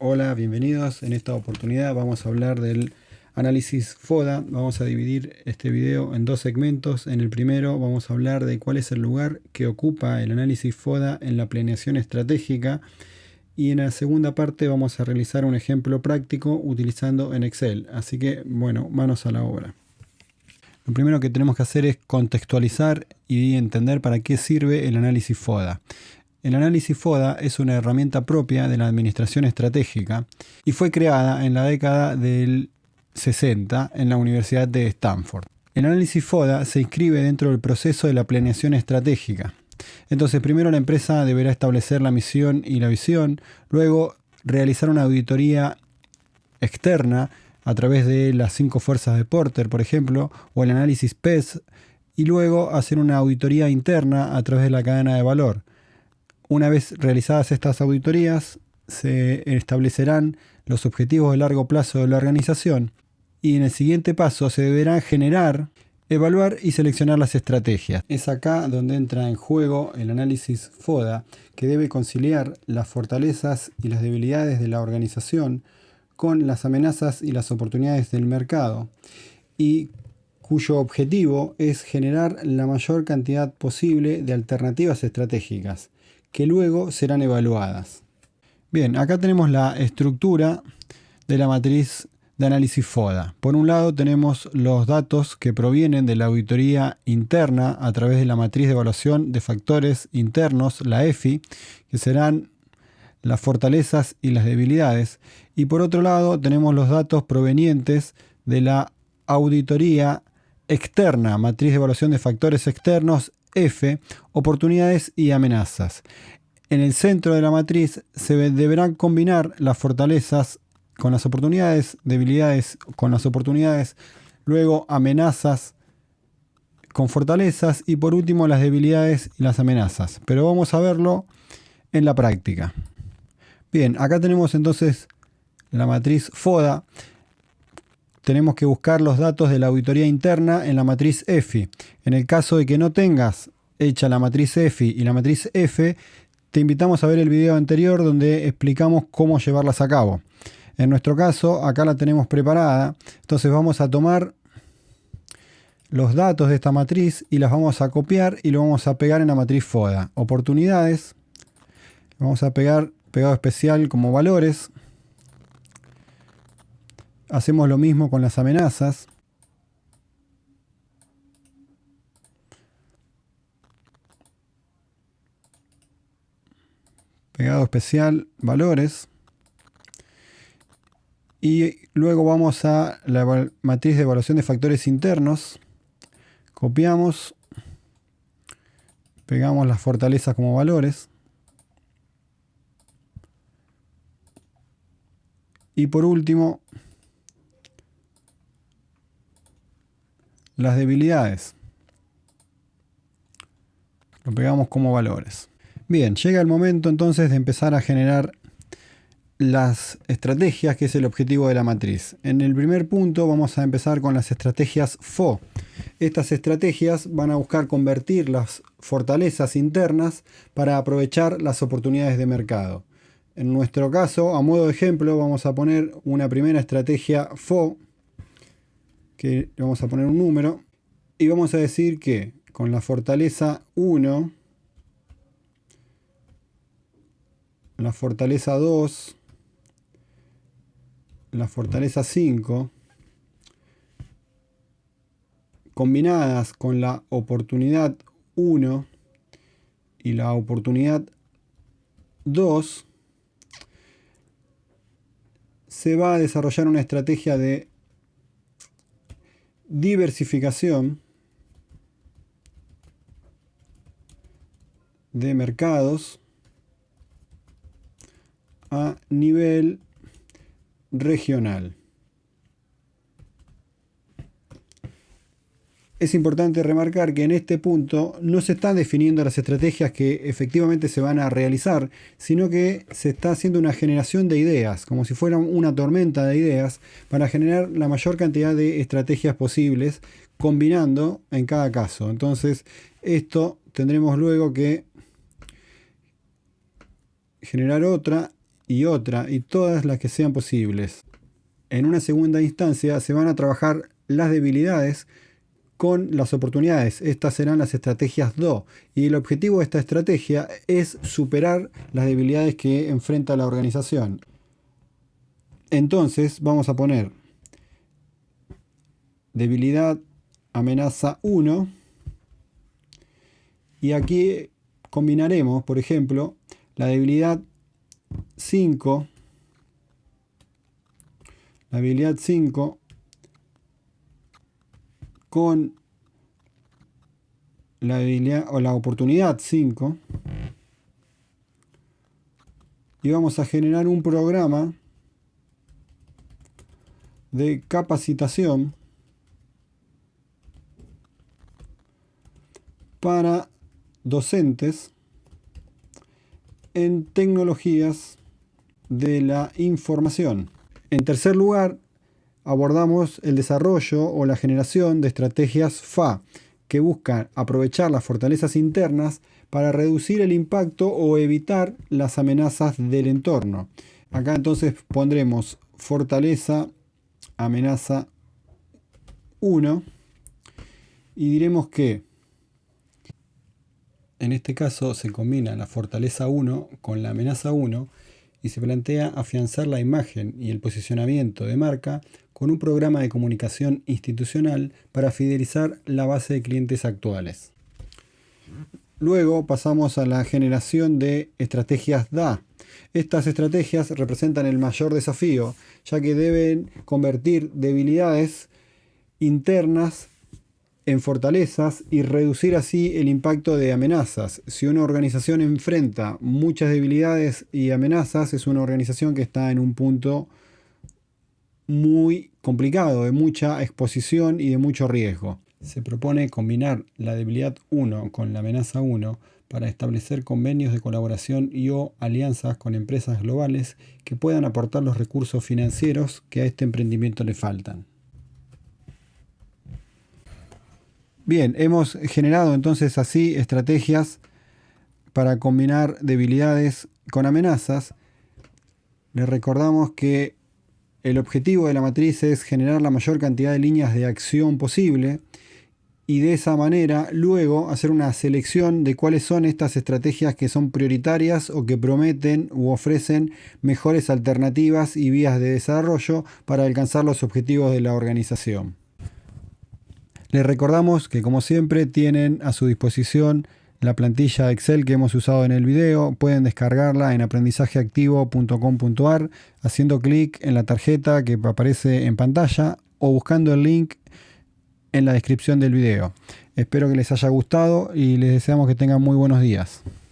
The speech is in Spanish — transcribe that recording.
Hola, bienvenidos. En esta oportunidad vamos a hablar del análisis FODA. Vamos a dividir este video en dos segmentos. En el primero vamos a hablar de cuál es el lugar que ocupa el análisis FODA en la planeación estratégica. Y en la segunda parte vamos a realizar un ejemplo práctico utilizando en Excel. Así que, bueno, manos a la obra. Lo primero que tenemos que hacer es contextualizar y entender para qué sirve el análisis FODA. El análisis FODA es una herramienta propia de la administración estratégica y fue creada en la década del 60 en la Universidad de Stanford. El análisis FODA se inscribe dentro del proceso de la planeación estratégica. Entonces, primero la empresa deberá establecer la misión y la visión, luego realizar una auditoría externa a través de las cinco fuerzas de Porter, por ejemplo, o el análisis PES, y luego hacer una auditoría interna a través de la cadena de valor. Una vez realizadas estas auditorías, se establecerán los objetivos de largo plazo de la organización y en el siguiente paso se deberán generar, evaluar y seleccionar las estrategias. Es acá donde entra en juego el análisis FODA, que debe conciliar las fortalezas y las debilidades de la organización con las amenazas y las oportunidades del mercado y cuyo objetivo es generar la mayor cantidad posible de alternativas estratégicas que luego serán evaluadas. Bien, acá tenemos la estructura de la matriz de análisis FODA. Por un lado tenemos los datos que provienen de la auditoría interna a través de la matriz de evaluación de factores internos, la EFI, que serán las fortalezas y las debilidades. Y por otro lado tenemos los datos provenientes de la auditoría externa, matriz de evaluación de factores externos, F, oportunidades y amenazas. En el centro de la matriz se deberán combinar las fortalezas con las oportunidades, debilidades con las oportunidades, luego amenazas con fortalezas y por último las debilidades y las amenazas. Pero vamos a verlo en la práctica. Bien, acá tenemos entonces la matriz FODA. Tenemos que buscar los datos de la auditoría interna en la matriz EFI. En el caso de que no tengas hecha la matriz EFI y la matriz F, te invitamos a ver el video anterior donde explicamos cómo llevarlas a cabo. En nuestro caso, acá la tenemos preparada. Entonces vamos a tomar los datos de esta matriz y las vamos a copiar y lo vamos a pegar en la matriz FODA. Oportunidades. Vamos a pegar pegado especial como valores. Hacemos lo mismo con las amenazas. pegado especial, valores. Y luego vamos a la matriz de evaluación de factores internos. Copiamos. Pegamos las fortalezas como valores. Y por último, las debilidades. Lo pegamos como valores. Bien, llega el momento entonces de empezar a generar las estrategias, que es el objetivo de la matriz. En el primer punto vamos a empezar con las estrategias FO. Estas estrategias van a buscar convertir las fortalezas internas para aprovechar las oportunidades de mercado. En nuestro caso, a modo de ejemplo, vamos a poner una primera estrategia FO, que vamos a poner un número, y vamos a decir que con la fortaleza 1 la fortaleza 2, la fortaleza 5, combinadas con la oportunidad 1 y la oportunidad 2, se va a desarrollar una estrategia de diversificación de mercados a nivel regional. Es importante remarcar que en este punto no se están definiendo las estrategias que efectivamente se van a realizar, sino que se está haciendo una generación de ideas, como si fuera una tormenta de ideas, para generar la mayor cantidad de estrategias posibles, combinando en cada caso. Entonces, esto tendremos luego que generar otra y otra y todas las que sean posibles. En una segunda instancia se van a trabajar las debilidades con las oportunidades. Estas serán las estrategias DO. Y el objetivo de esta estrategia es superar las debilidades que enfrenta la organización. Entonces vamos a poner debilidad amenaza 1 y aquí combinaremos, por ejemplo, la debilidad 5 la habilidad 5 con la habilidad o la oportunidad 5 y vamos a generar un programa de capacitación para docentes en tecnologías de la información. En tercer lugar, abordamos el desarrollo o la generación de estrategias FA, que buscan aprovechar las fortalezas internas para reducir el impacto o evitar las amenazas del entorno. Acá entonces pondremos fortaleza, amenaza 1 y diremos que en este caso se combina la fortaleza 1 con la amenaza 1 y se plantea afianzar la imagen y el posicionamiento de marca con un programa de comunicación institucional para fidelizar la base de clientes actuales. Luego pasamos a la generación de estrategias DA. Estas estrategias representan el mayor desafío, ya que deben convertir debilidades internas en fortalezas y reducir así el impacto de amenazas. Si una organización enfrenta muchas debilidades y amenazas, es una organización que está en un punto muy complicado, de mucha exposición y de mucho riesgo. Se propone combinar la debilidad 1 con la amenaza 1 para establecer convenios de colaboración y o alianzas con empresas globales que puedan aportar los recursos financieros que a este emprendimiento le faltan. Bien, hemos generado entonces así estrategias para combinar debilidades con amenazas. Les recordamos que el objetivo de la matriz es generar la mayor cantidad de líneas de acción posible y de esa manera luego hacer una selección de cuáles son estas estrategias que son prioritarias o que prometen u ofrecen mejores alternativas y vías de desarrollo para alcanzar los objetivos de la organización. Les recordamos que como siempre tienen a su disposición la plantilla Excel que hemos usado en el video. Pueden descargarla en aprendizajeactivo.com.ar haciendo clic en la tarjeta que aparece en pantalla o buscando el link en la descripción del video. Espero que les haya gustado y les deseamos que tengan muy buenos días.